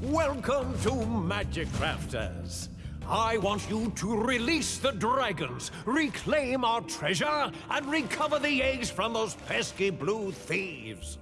Welcome to Magic Crafters. I want you to release the dragons, reclaim our treasure, and recover the eggs from those pesky blue thieves.